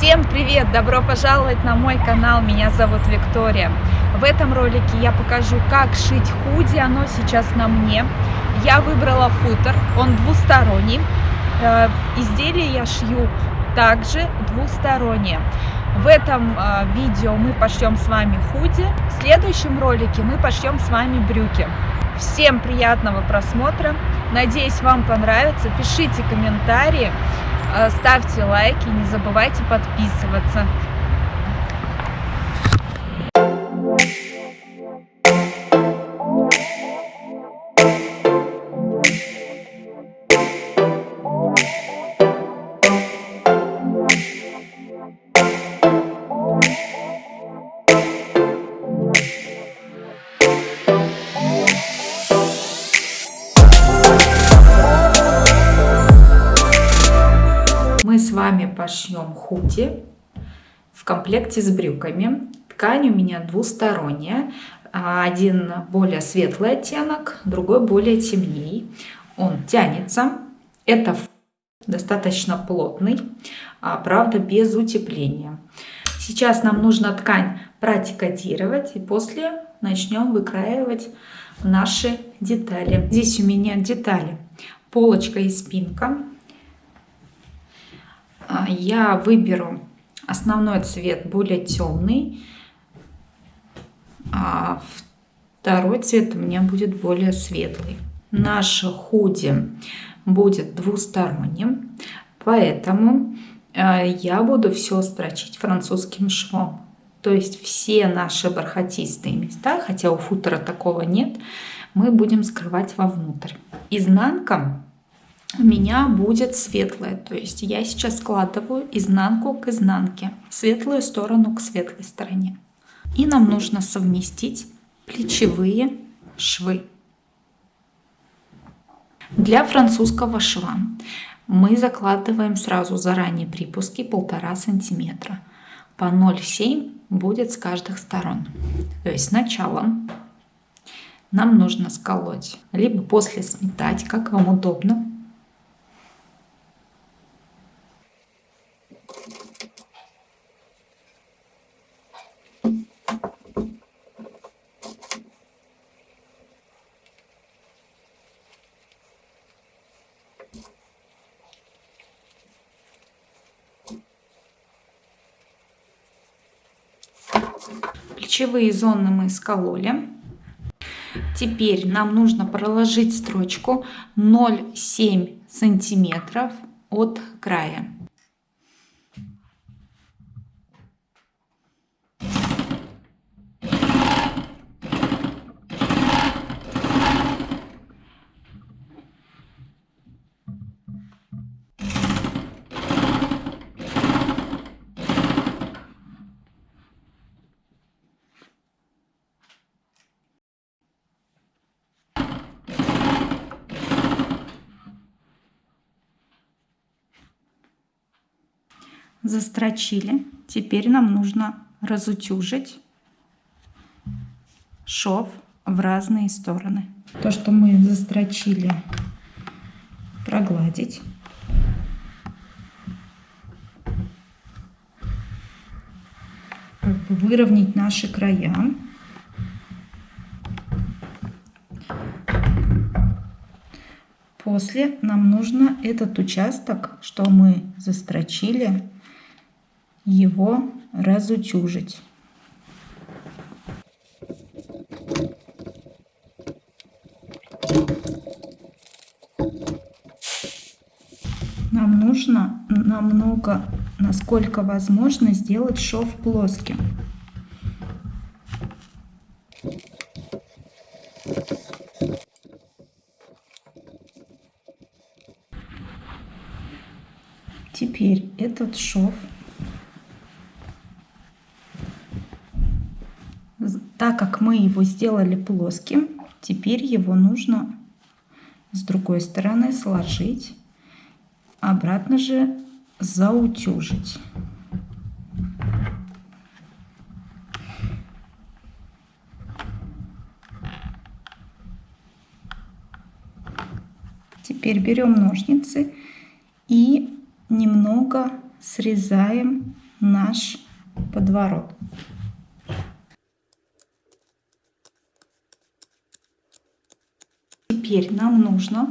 Всем привет! Добро пожаловать на мой канал, меня зовут Виктория. В этом ролике я покажу, как шить худи, оно сейчас на мне. Я выбрала футер, он двусторонний. Э, изделие я шью также двустороннее. В этом э, видео мы пошьем с вами худи, в следующем ролике мы пошьем с вами брюки. Всем приятного просмотра, надеюсь вам понравится, пишите комментарии. Э, ставьте лайки, не забывайте подписываться. Худи в комплекте с брюками. Ткань у меня двусторонняя. Один более светлый оттенок, другой более темней. Он тянется. Это достаточно плотный, а правда без утепления. Сейчас нам нужно ткань протикотировать и после начнем выкраивать наши детали. Здесь у меня детали полочка и спинка я выберу основной цвет более темный, а второй цвет у меня будет более светлый. Наше худи будет двусторонним, поэтому а, я буду все строчить французским швом. То есть все наши бархатистые места, хотя у футера такого нет, мы будем скрывать вовнутрь. Изнанка у меня будет светлая. То есть я сейчас складываю изнанку к изнанке, светлую сторону к светлой стороне. И нам нужно совместить плечевые швы. Для французского шва мы закладываем сразу заранее припуски полтора сантиметра. По 0,7 будет с каждых сторон. То есть сначала нам нужно сколоть, либо после сметать, как вам удобно. Плечевые зоны мы скололи. Теперь нам нужно проложить строчку 0,7 сантиметров от края. Застрочили. Теперь нам нужно разутюжить шов в разные стороны. То, что мы застрочили, прогладить. Выровнять наши края. После нам нужно этот участок, что мы застрочили, его разутюжить. Нам нужно намного, насколько возможно, сделать шов плоским. Теперь этот шов Так как мы его сделали плоским, теперь его нужно с другой стороны сложить, обратно же заутюжить. Теперь берем ножницы и немного срезаем наш подворот. Теперь нам нужно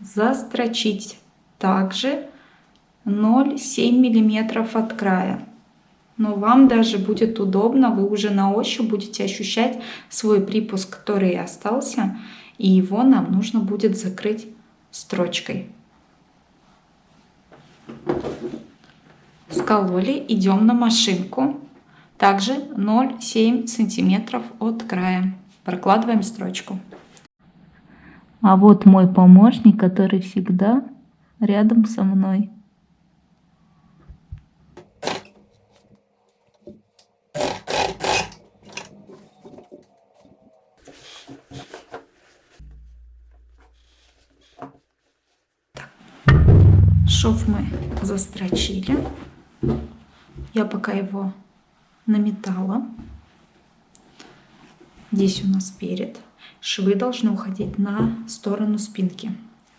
застрочить также 0,7 миллиметров от края. Но вам даже будет удобно, вы уже на ощупь будете ощущать свой припуск, который остался, и его нам нужно будет закрыть строчкой. Скололи, идем на машинку. Также 0,7 сантиметров от края. Прокладываем строчку. А вот мой помощник, который всегда рядом со мной. Шов мы застрочили. Я пока его наметала. Здесь у нас перед. Швы должны уходить на сторону спинки.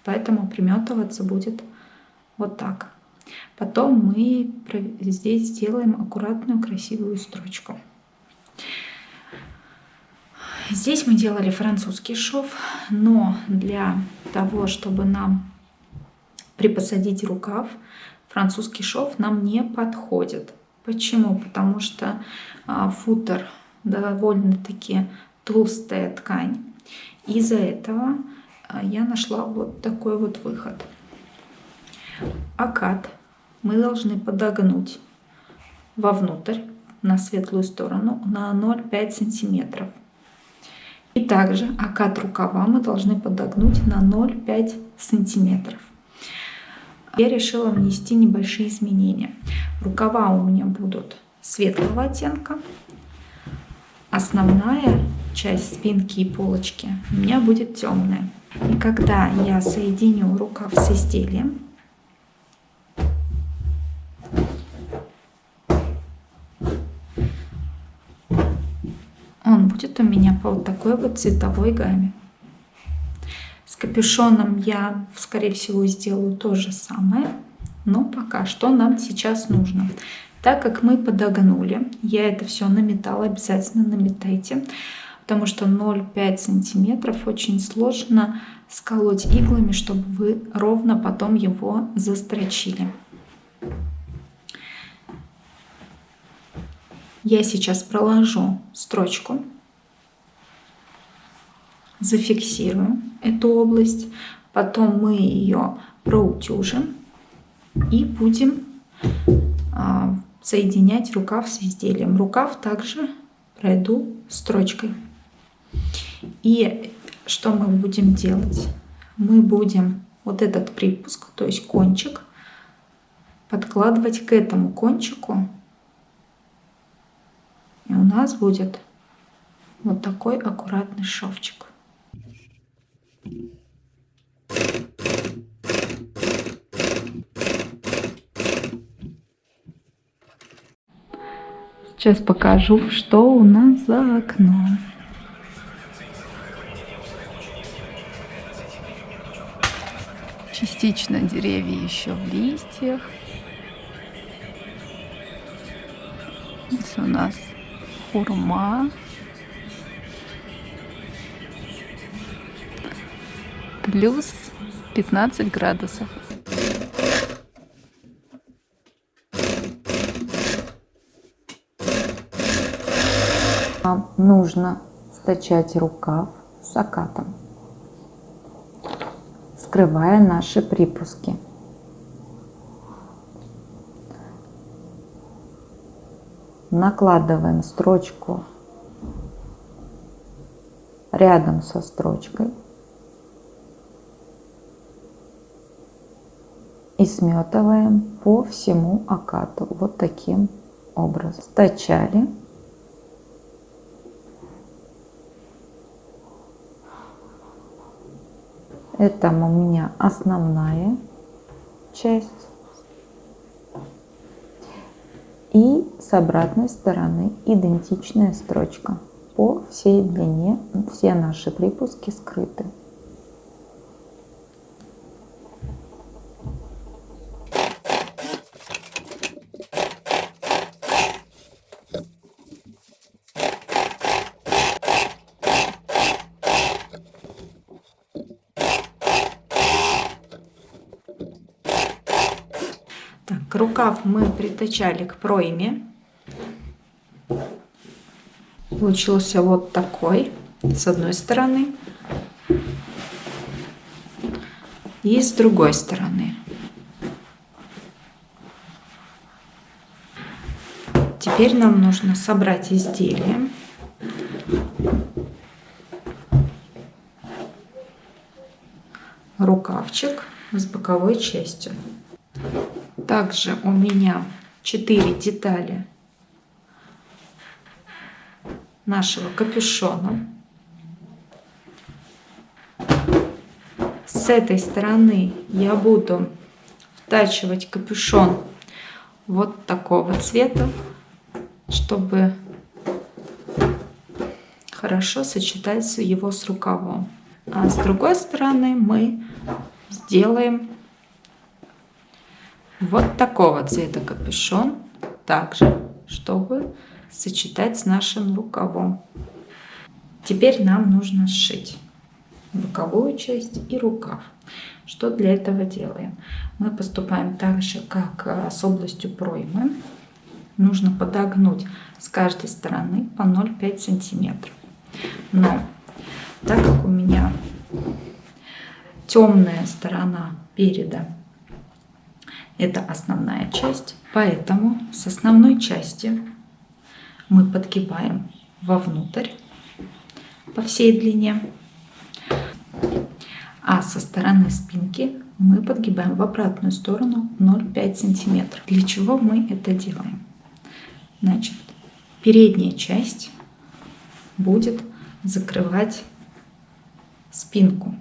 Поэтому приметываться будет вот так. Потом мы здесь сделаем аккуратную красивую строчку. Здесь мы делали французский шов, но для того, чтобы нам припосадить рукав, французский шов нам не подходит. Почему? Потому что а, футер довольно-таки толстая ткань. Из-за этого а, я нашла вот такой вот выход. Акад мы должны подогнуть вовнутрь на светлую сторону на 0,5 сантиметров. И также акад рукава мы должны подогнуть на 0,5 сантиметров я решила внести небольшие изменения. Рукава у меня будут светлого оттенка. Основная часть спинки и полочки у меня будет темная. И когда я соединю рукав с изделием, он будет у меня по вот такой вот цветовой гамме капюшоном я, скорее всего, сделаю то же самое. Но пока что нам сейчас нужно. Так как мы подогнули, я это все наметала, обязательно наметайте, потому что 0,5 сантиметров очень сложно сколоть иглами, чтобы вы ровно потом его застрочили. Я сейчас проложу строчку зафиксируем эту область, потом мы ее проутюжим и будем а, соединять рукав с изделием. Рукав также пройду строчкой. И что мы будем делать? Мы будем вот этот припуск, то есть кончик, подкладывать к этому кончику. И у нас будет вот такой аккуратный шовчик. Сейчас покажу, что у нас за окном. Частично деревья еще в листьях. Здесь у нас хурма. Плюс 15 градусов. Нам нужно стачать рукав с окатом, скрывая наши припуски. Накладываем строчку рядом со строчкой и сметываем по всему окату вот таким образом. Стачали. Это у меня основная часть. И с обратной стороны идентичная строчка. По всей длине все наши припуски скрыты. Рукав мы притачали к пройме. Получился вот такой с одной стороны и с другой стороны. Теперь нам нужно собрать изделие. Рукавчик с боковой частью. Также у меня 4 детали нашего капюшона. С этой стороны я буду втачивать капюшон вот такого цвета, чтобы хорошо сочетать его с рукавом. А с другой стороны мы сделаем вот такого цвета капюшон, также, чтобы сочетать с нашим рукавом. Теперь нам нужно сшить боковую часть и рукав. Что для этого делаем? Мы поступаем так же, как э, с областью проймы. Нужно подогнуть с каждой стороны по 0,5 сантиметров. Но так как у меня темная сторона переда это основная часть, поэтому с основной части мы подгибаем вовнутрь по всей длине, а со стороны спинки мы подгибаем в обратную сторону 0,5 сантиметров. Для чего мы это делаем? Значит, передняя часть будет закрывать спинку.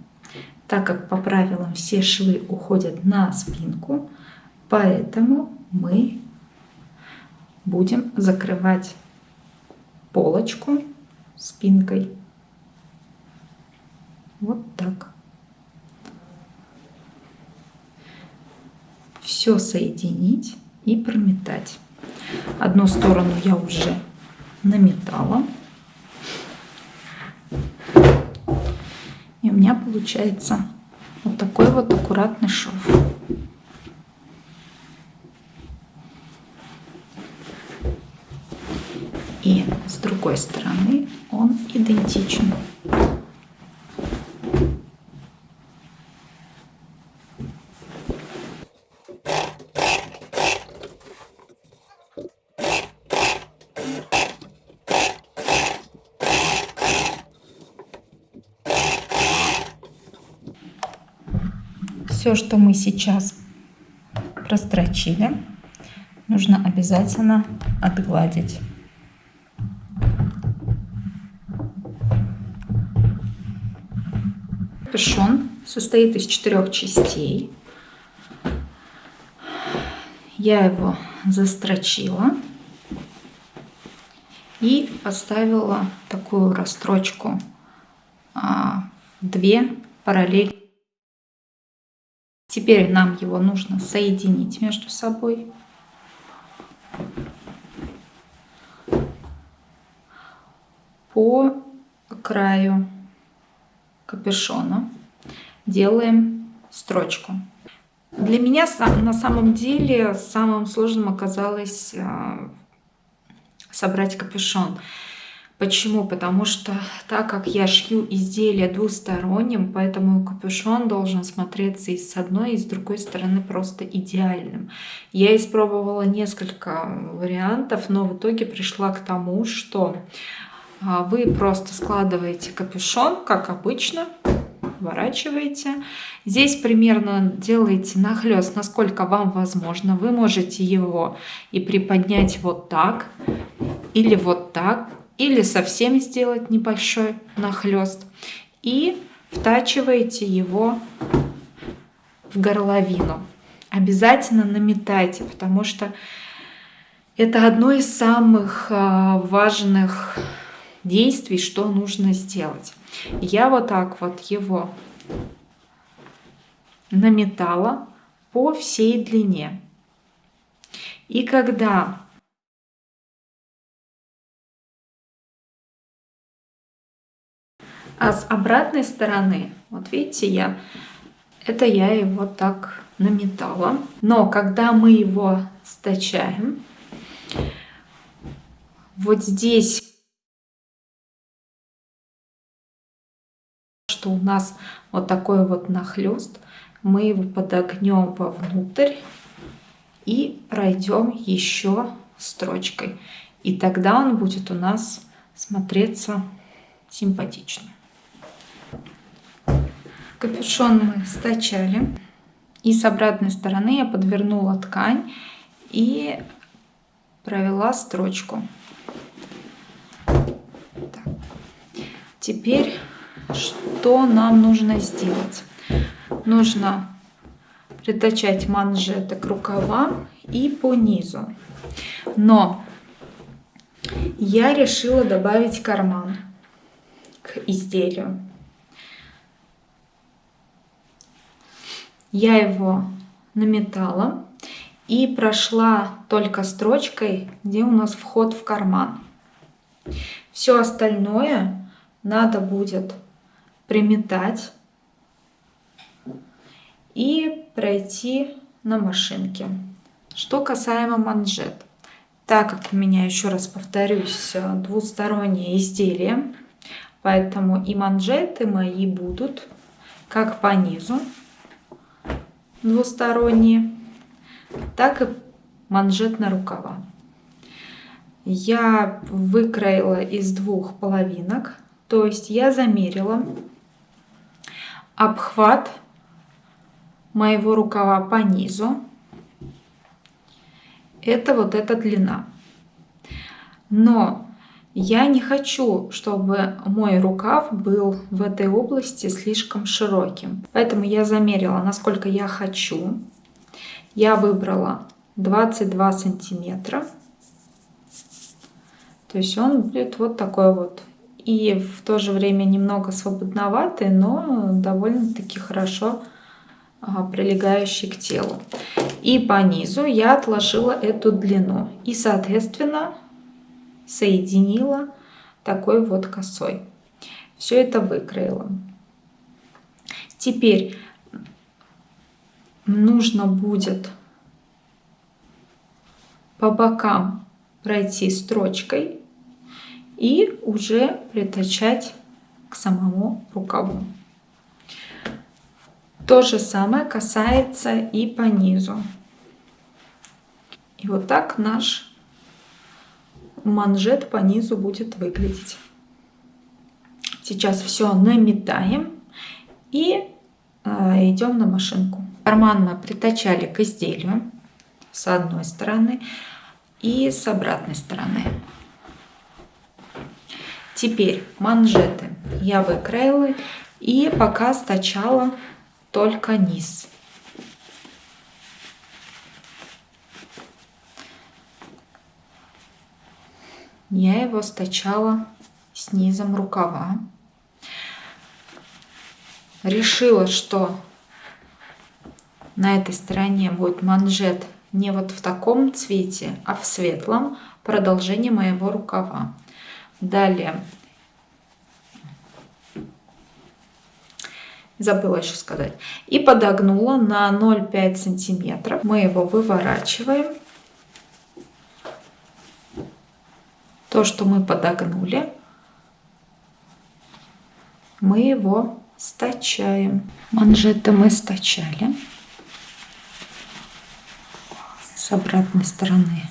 Так как по правилам все швы уходят на спинку, поэтому мы будем закрывать полочку спинкой. Вот так. Все соединить и прометать. Одну сторону я уже наметала. И у меня получается вот такой вот аккуратный шов. И с другой стороны он идентичен. Все, что мы сейчас прострочили, нужно обязательно отгладить. Капюшон состоит из четырех частей. Я его застрочила и поставила такую расстрочку а, две параллели. Теперь нам его нужно соединить между собой. По краю капюшона делаем строчку. Для меня на самом деле самым сложным оказалось а, собрать капюшон. Почему? Потому что так как я шью изделие двусторонним, поэтому капюшон должен смотреться и с одной, и с другой стороны просто идеальным. Я испробовала несколько вариантов, но в итоге пришла к тому, что вы просто складываете капюшон, как обычно, поворачиваете. Здесь примерно делаете нахлест, насколько вам возможно. Вы можете его и приподнять вот так, или вот так, или совсем сделать небольшой нахлест. И втачиваете его в горловину. Обязательно наметайте, потому что это одно из самых а, важных действий, что нужно сделать. Я вот так вот его наметала по всей длине. И когда А с обратной стороны, вот видите, я Это я его так наметала. Но когда мы его стачаем, вот здесь, что у нас вот такой вот нахлест, мы его подогнем вовнутрь и пройдем еще строчкой. И тогда он будет у нас смотреться симпатично. Капюшон мы стачали. И с обратной стороны я подвернула ткань и провела строчку. Так. Теперь что нам нужно сделать? Нужно притачать манжеты к рукавам и по низу. Но я решила добавить карман к изделию. Я его наметала и прошла только строчкой, где у нас вход в карман. Все остальное надо будет приметать и пройти на машинке. Что касаемо манжет. Так как у меня, еще раз повторюсь, двустороннее изделие, поэтому и манжеты мои будут как по низу, двусторонние, так и манжет на рукава. Я выкроила из двух половинок, то есть я замерила обхват моего рукава по низу. Это вот эта длина. Но я не хочу, чтобы мой рукав был в этой области слишком широким. Поэтому я замерила, насколько я хочу. Я выбрала 22 сантиметра. То есть он будет вот такой вот. И в то же время немного свободноватый, но довольно-таки хорошо прилегающий к телу. И по низу я отложила эту длину. И, соответственно, соединила такой вот косой. Все это выкроила. Теперь нужно будет по бокам пройти строчкой и уже притачать к самому рукаву. То же самое касается и по низу. И вот так наш манжет по низу будет выглядеть. Сейчас все наметаем и э, идем на машинку. Карман мы притачали к изделию с одной стороны и с обратной стороны. Теперь манжеты я выкроила и пока стачала только низ. Я его стачала снизом рукава. Решила, что на этой стороне будет манжет не вот в таком цвете, а в светлом продолжение моего рукава. Далее забыла еще сказать. И подогнула на 0,5 сантиметров. Мы его выворачиваем. То, что мы подогнули, мы его стачаем. Манжеты мы стачали с обратной стороны.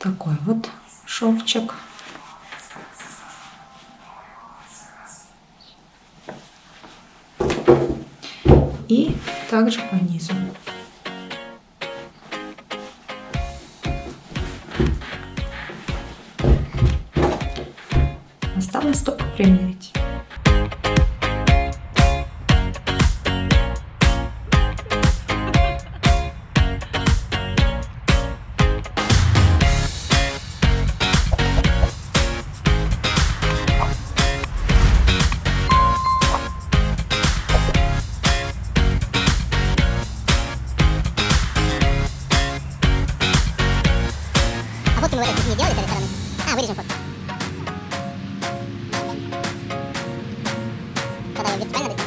Такой вот шовчик. И также по низу. фотки говорят, не делали, это рестораны. А, вырежем фотки. Тогда вертикально